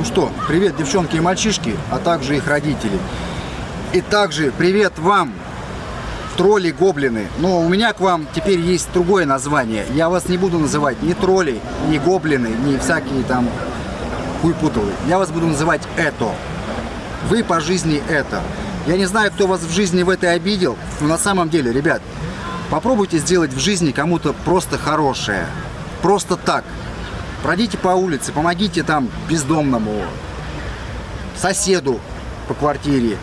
Ну что, привет, девчонки и мальчишки, а также их родители. И также привет вам, тролли-гоблины. Но у меня к вам теперь есть другое название. Я вас не буду называть ни тролли, ни гоблины, ни всякие там хуйпутовые. Я вас буду называть это. Вы по жизни это. Я не знаю, кто вас в жизни в этой обидел, но на самом деле, ребят, попробуйте сделать в жизни кому-то просто хорошее. Просто так. Пройдите по улице, помогите там бездомному, соседу по квартире.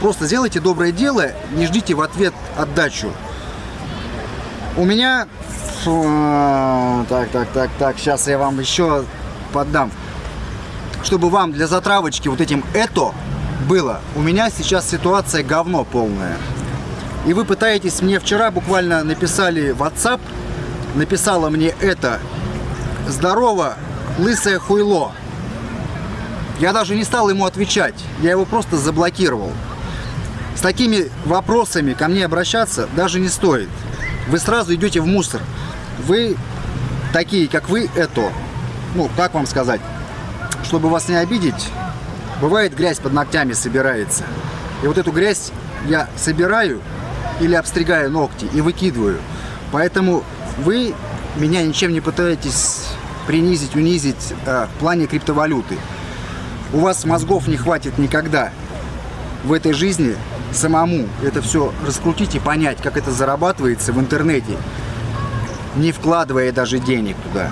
Просто сделайте доброе дело, не ждите в ответ отдачу. У меня... Так, так, так, так, сейчас я вам еще поддам. Чтобы вам для затравочки вот этим это было. У меня сейчас ситуация говно полная. И вы пытаетесь, мне вчера буквально написали в WhatsApp, написала мне это здорово, лысое хуйло. Я даже не стал ему отвечать, я его просто заблокировал. С такими вопросами ко мне обращаться даже не стоит. Вы сразу идете в мусор. Вы такие, как вы, это, ну, как вам сказать, чтобы вас не обидеть, бывает грязь под ногтями собирается. И вот эту грязь я собираю или обстригаю ногти и выкидываю. Поэтому вы меня ничем не пытаетесь принизить, унизить э, в плане криптовалюты. У вас мозгов не хватит никогда в этой жизни самому это все раскрутить и понять, как это зарабатывается в интернете, не вкладывая даже денег туда.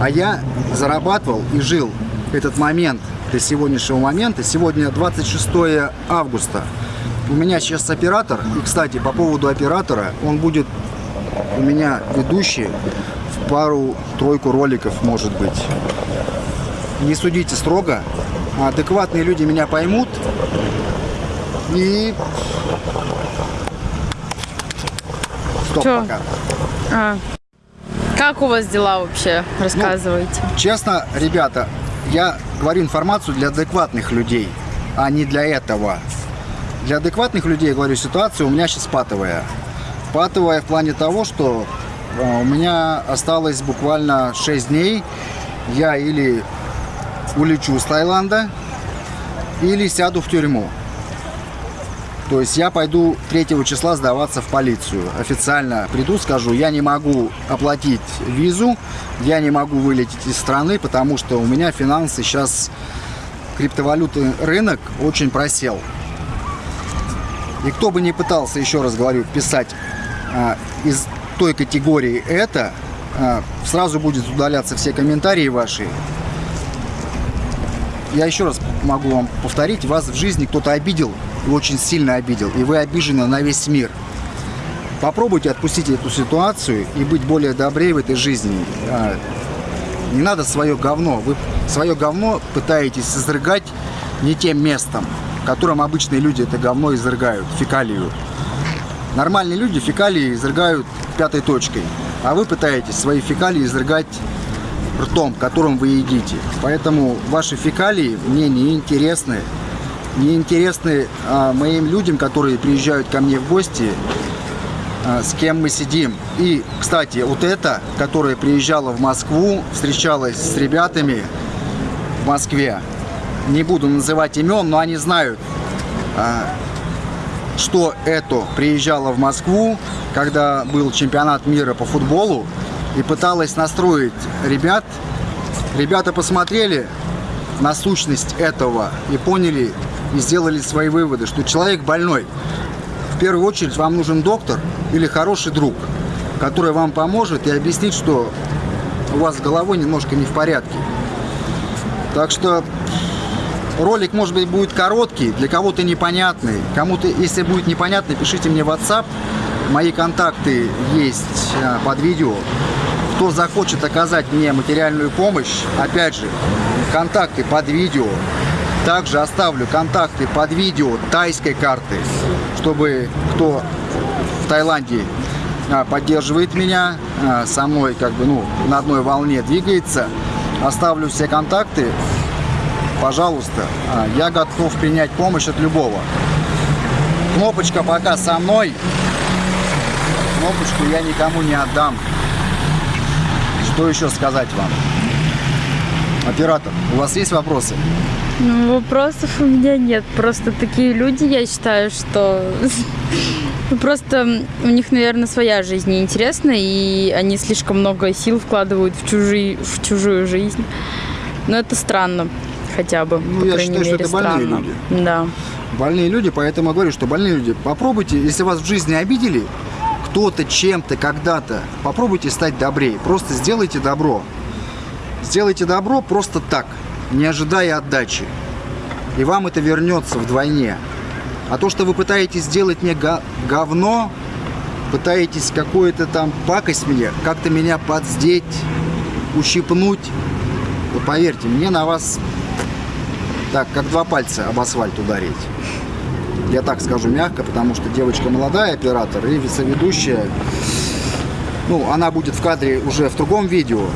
А я зарабатывал и жил этот момент до сегодняшнего момента. Сегодня 26 августа. У меня сейчас оператор. И, кстати, по поводу оператора, он будет у меня ведущий в пару-тройку роликов, может быть. Не судите строго. Адекватные люди меня поймут. И... Стоп, Чё? пока. А. Как у вас дела вообще? Рассказывайте. Честно, ребята, я говорю информацию для адекватных людей, а не для этого. Для адекватных людей, я говорю, ситуация у меня сейчас патовая. Патовая в плане того, что у меня осталось буквально 6 дней. Я или улечу с Таиланда, или сяду в тюрьму. То есть я пойду 3 числа сдаваться в полицию. Официально приду, скажу, я не могу оплатить визу, я не могу вылететь из страны, потому что у меня финансы сейчас, криптовалютный рынок очень просел. И кто бы не пытался, еще раз говорю, писать а, из той категории это, а, сразу будет удаляться все комментарии ваши. Я еще раз могу вам повторить, вас в жизни кто-то обидел, и очень сильно обидел, и вы обижены на весь мир. Попробуйте отпустить эту ситуацию и быть более добрее в этой жизни. А, Не надо свое говно. Вы свое говно пытаетесь изрыгать не тем местом, которым обычные люди это говно изрыгают, фекалию. Нормальные люди фекалии изрыгают пятой точкой, а вы пытаетесь свои фекалии изрыгать ртом, которым вы едите. Поэтому ваши фекалии мне не интересны. Не интересны а, моим людям, которые приезжают ко мне в гости, а, с кем мы сидим. И, кстати, вот эта, которая приезжала в Москву, встречалась с ребятами в Москве, не буду называть имен, но они знают, а, что это приезжала в Москву, когда был чемпионат мира по футболу, и пыталась настроить ребят. Ребята посмотрели на сущность этого и поняли, и сделали свои выводы, что человек больной. В первую очередь вам нужен доктор или хороший друг, который вам поможет и объяснит, что у вас с головой немножко не в порядке. Так что ролик, может быть, будет короткий, для кого-то непонятный. Кому-то, если будет непонятно, пишите мне в WhatsApp. Мои контакты есть а, под видео. Кто захочет оказать мне материальную помощь, опять же, контакты под видео. Также оставлю контакты под видео тайской карты, чтобы кто в Таиланде а, поддерживает меня, а, со мной как бы, ну, на одной волне двигается. Оставлю все контакты, пожалуйста, а, я готов принять помощь от любого. Кнопочка пока со мной, кнопочку я никому не отдам. Что еще сказать вам? Оператор, у вас есть вопросы? Ну, вопросов у меня нет. Просто такие люди, я считаю, что ну, просто у них, наверное, своя жизнь неинтересна, и они слишком много сил вкладывают в, чужие, в чужую жизнь. Но это странно хотя бы, Ну, по я считаю, что мере, это больные странно. люди. Да. Больные люди, поэтому я говорю, что больные люди, попробуйте, если вас в жизни обидели, кто-то, чем-то, когда-то, попробуйте стать добрее. Просто сделайте добро. Сделайте добро просто так, не ожидая отдачи. И вам это вернется вдвойне. А то, что вы пытаетесь сделать мне говно, пытаетесь какую-то там пакость мне, как-то меня подздеть, ущипнуть, вот поверьте, мне на вас так, как два пальца об асфальт ударить. Я так скажу мягко, потому что девочка молодая, оператор, и соведущая. Ну, она будет в кадре уже в другом видео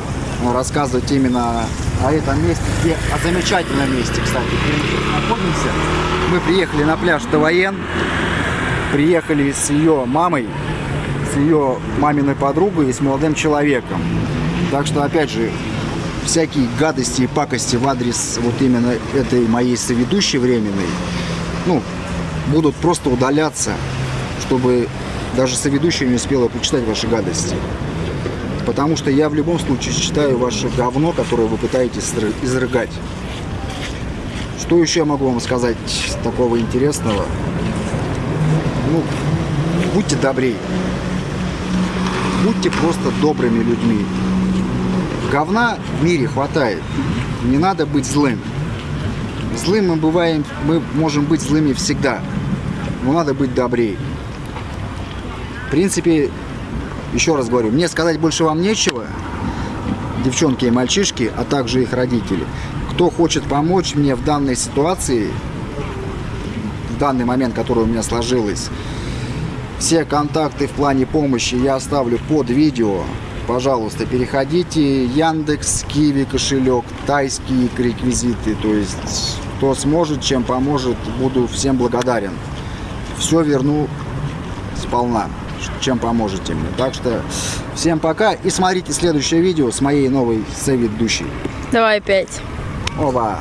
рассказывать именно о этом месте, где, о замечательном месте, кстати, где мы находимся. Мы приехали на пляж Тавоен, приехали с ее мамой, с ее маминой подругой и с молодым человеком. Так что, опять же, всякие гадости и пакости в адрес вот именно этой моей соведущей временной, ну, будут просто удаляться, чтобы даже соведущая не успела почитать ваши гадости. Потому что я в любом случае считаю ваше говно, которое вы пытаетесь изры- изрыгать. Что еще я могу вам сказать такого интересного? Ну, будьте добрее. Будьте просто добрыми людьми. Говна в мире хватает. Не надо быть злым. Злым мы бываем, мы можем быть злыми всегда. Но надо быть добрее. В принципе, еще раз говорю, мне сказать больше вам нечего, девчонки и мальчишки, а также их родители. Кто хочет помочь мне в данной ситуации, в данный момент, который у меня сложилось, все контакты в плане помощи я оставлю под видео. Пожалуйста, переходите. Яндекс, Киви кошелек, тайские реквизиты. То есть, кто сможет, чем поможет, буду всем благодарен. Все верну сполна, чем поможете мне. Так что всем пока и смотрите следующее видео с моей новой соведущей. Давай опять. Оба!